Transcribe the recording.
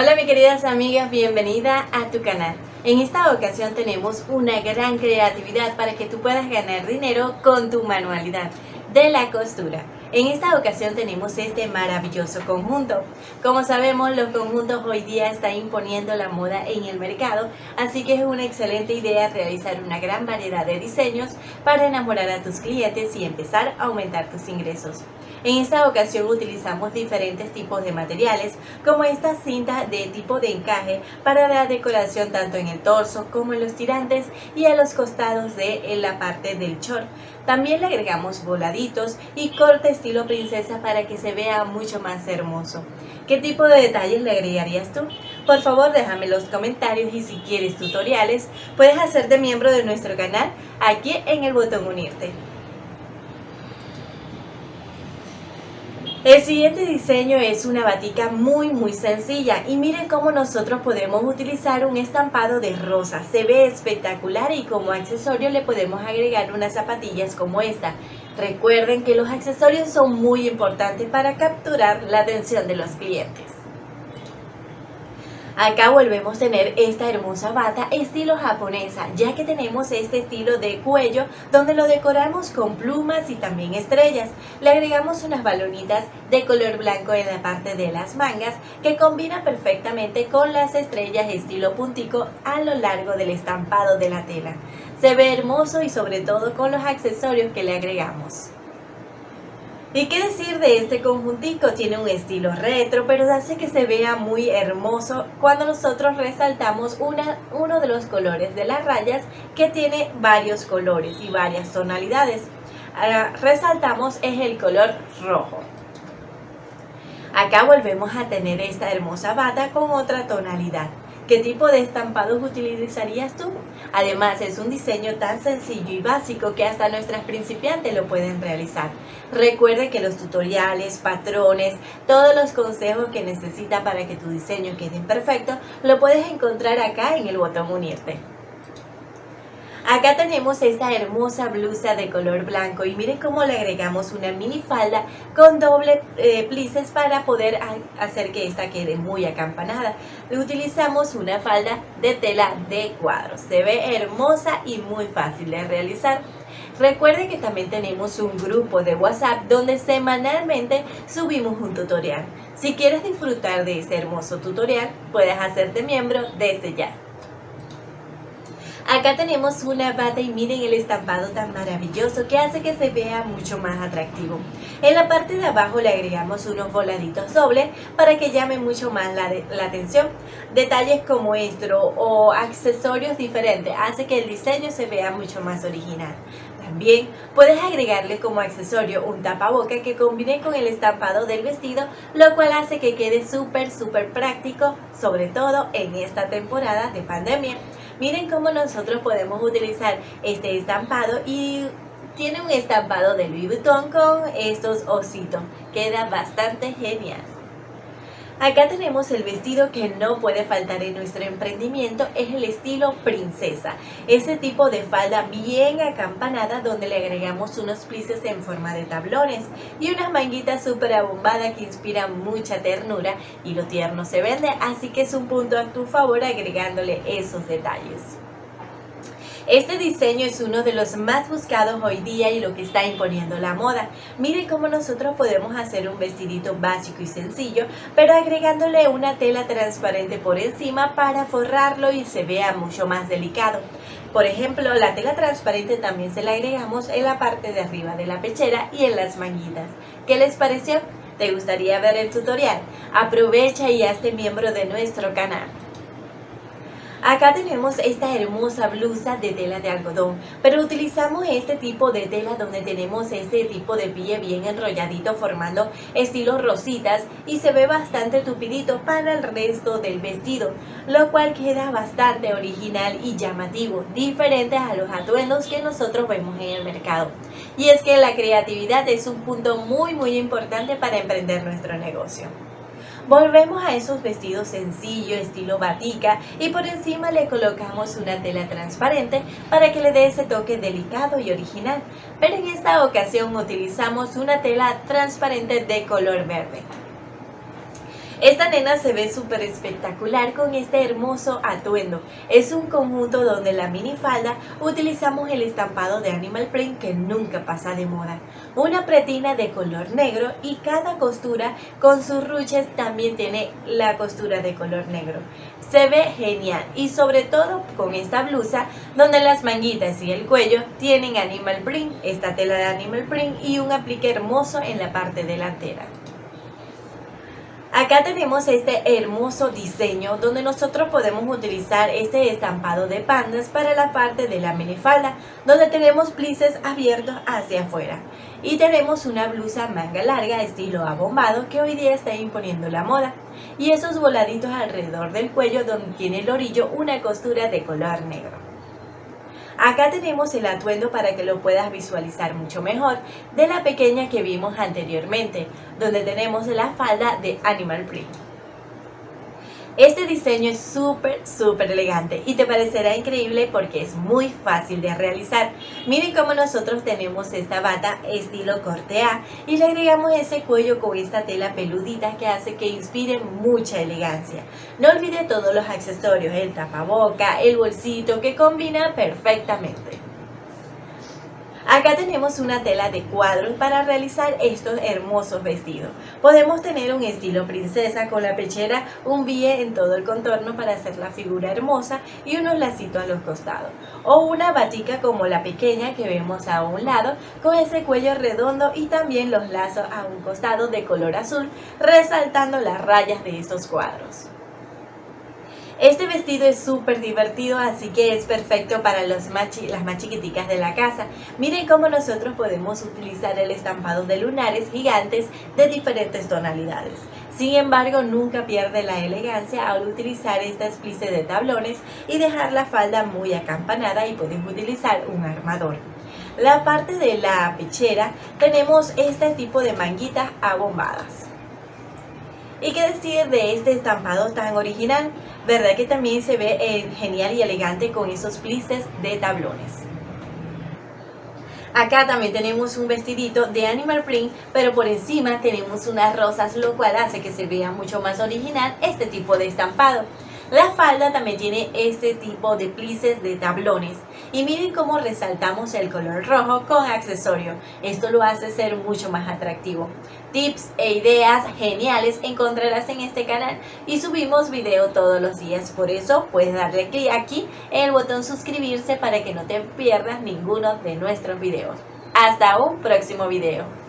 Hola mis queridas amigas, bienvenida a tu canal. En esta ocasión tenemos una gran creatividad para que tú puedas ganar dinero con tu manualidad de la costura. En esta ocasión tenemos este maravilloso conjunto. Como sabemos, los conjuntos hoy día están imponiendo la moda en el mercado, así que es una excelente idea realizar una gran variedad de diseños para enamorar a tus clientes y empezar a aumentar tus ingresos. En esta ocasión utilizamos diferentes tipos de materiales, como esta cinta de tipo de encaje para la decoración tanto en el torso como en los tirantes y a los costados de la parte del short. También le agregamos voladitos y corte estilo princesa para que se vea mucho más hermoso. ¿Qué tipo de detalles le agregarías tú? Por favor déjame en los comentarios y si quieres tutoriales puedes hacerte miembro de nuestro canal aquí en el botón unirte. El siguiente diseño es una batica muy muy sencilla y miren cómo nosotros podemos utilizar un estampado de rosa. Se ve espectacular y como accesorio le podemos agregar unas zapatillas como esta. Recuerden que los accesorios son muy importantes para capturar la atención de los clientes. Acá volvemos a tener esta hermosa bata estilo japonesa, ya que tenemos este estilo de cuello donde lo decoramos con plumas y también estrellas. Le agregamos unas balonitas de color blanco en la parte de las mangas que combina perfectamente con las estrellas estilo puntico a lo largo del estampado de la tela. Se ve hermoso y sobre todo con los accesorios que le agregamos. ¿Y qué decir de este conjuntico? Tiene un estilo retro, pero hace que se vea muy hermoso cuando nosotros resaltamos una, uno de los colores de las rayas que tiene varios colores y varias tonalidades. Ahora, resaltamos es el color rojo. Acá volvemos a tener esta hermosa bata con otra tonalidad. ¿Qué tipo de estampados utilizarías tú? Además, es un diseño tan sencillo y básico que hasta nuestras principiantes lo pueden realizar. Recuerde que los tutoriales, patrones, todos los consejos que necesita para que tu diseño quede perfecto, lo puedes encontrar acá en el botón unirte. Acá tenemos esta hermosa blusa de color blanco y miren cómo le agregamos una mini falda con doble eh, plices para poder hacer que esta quede muy acampanada. Utilizamos una falda de tela de cuadros. Se ve hermosa y muy fácil de realizar. Recuerden que también tenemos un grupo de WhatsApp donde semanalmente subimos un tutorial. Si quieres disfrutar de ese hermoso tutorial, puedes hacerte miembro desde ya. Acá tenemos una bata y miren el estampado tan maravilloso que hace que se vea mucho más atractivo. En la parte de abajo le agregamos unos voladitos dobles para que llame mucho más la, atención. Detalles como esto o accesorios diferentes hace que el diseño se vea mucho más original. También puedes agregarle como accesorio un tapaboca que combine con el estampado del vestido, lo cual hace que quede súper súper práctico, sobre todo en esta temporada de pandemia. Miren cómo nosotros podemos utilizar este estampado y tiene un estampado de Louis Vuitton con estos ositos. Queda bastante genial. Acá tenemos el vestido que no puede faltar en nuestro emprendimiento, es el estilo princesa. Ese tipo de falda bien acampanada donde le agregamos unos plices en forma de tablones y unas manguitas súper abombadas que inspiran mucha ternura y lo tierno se vende, así que es un punto a tu favor agregándole esos detalles. Este diseño es uno de los más buscados hoy día y lo que está imponiendo la moda. Miren cómo nosotros podemos hacer un vestidito básico y sencillo, pero agregándole una tela transparente por encima para forrarlo y se vea mucho más delicado. Por ejemplo, la tela transparente también se la agregamos en la parte de arriba de la pechera y en las manguitas. ¿Qué les pareció? ¿Te gustaría ver el tutorial? Aprovecha y hazte miembro de nuestro canal. Acá tenemos esta hermosa blusa de tela de algodón, pero utilizamos este tipo de tela donde tenemos este tipo de pie bien enrolladito formando estilo rositas y se ve bastante tupidito para el resto del vestido, lo cual queda bastante original y llamativo, diferente a los atuendos que nosotros vemos en el mercado. Y es que la creatividad es un punto muy muy importante para emprender nuestro negocio. Volvemos a esos vestidos sencillos, estilo batica, y por encima le colocamos una tela transparente para que le dé ese toque delicado y original. Pero en esta ocasión utilizamos una tela transparente de color verde. Esta nena se ve súper espectacular con este hermoso atuendo. Es un conjunto donde en la minifalda utilizamos el estampado de animal print que nunca pasa de moda. Una pretina de color negro y cada costura con sus ruches también tiene la costura de color negro. Se ve genial y sobre todo con esta blusa donde las manguitas y el cuello tienen animal print, esta tela de animal print y un aplique hermoso en la parte delantera. Acá tenemos este hermoso diseño donde nosotros podemos utilizar este estampado de pandas para la parte de la minifalda donde tenemos plices abiertos hacia afuera y tenemos una blusa manga larga estilo abombado que hoy día está imponiendo la moda y esos voladitos alrededor del cuello donde tiene el orillo una costura de color negro. Acá tenemos el atuendo para que lo puedas visualizar mucho mejor de la pequeña que vimos anteriormente, donde tenemos la falda de Animal Print. Este diseño es súper, súper elegante y te parecerá increíble porque es muy fácil de realizar. Miren cómo nosotros tenemos esta bata estilo corte A y le agregamos ese cuello con esta tela peludita que hace que inspire mucha elegancia. No olvide todos los accesorios, el tapaboca, el bolsito que combina perfectamente. Acá tenemos una tela de cuadros para realizar estos hermosos vestidos. Podemos tener un estilo princesa con la pechera, un bie en todo el contorno para hacer la figura hermosa y unos lacitos a los costados. O una batica como la pequeña que vemos a un lado con ese cuello redondo y también los lazos a un costado de color azul resaltando las rayas de estos cuadros. Este vestido es súper divertido, así que es perfecto para los las más chiquiticas de la casa. Miren cómo nosotros podemos utilizar el estampado de lunares gigantes de diferentes tonalidades. Sin embargo, nunca pierde la elegancia al utilizar esta esplice de tablones y dejar la falda muy acampanada y puedes utilizar un armador. La parte de la pechera tenemos este tipo de manguitas abombadas. ¿Y qué decir de este estampado tan original? ¿Verdad que también se ve eh, genial y elegante con esos plices de tablones? Acá también tenemos un vestidito de animal print, pero por encima tenemos unas rosas, lo cual hace que se vea mucho más original este tipo de estampado. La falda también tiene este tipo de plices de tablones. Y miren cómo resaltamos el color rojo con accesorio. Esto lo hace ser mucho más atractivo. Tips e ideas geniales encontrarás en este canal y subimos video todos los días. Por eso puedes darle clic aquí en el botón suscribirse para que no te pierdas ninguno de nuestros videos. Hasta un próximo video.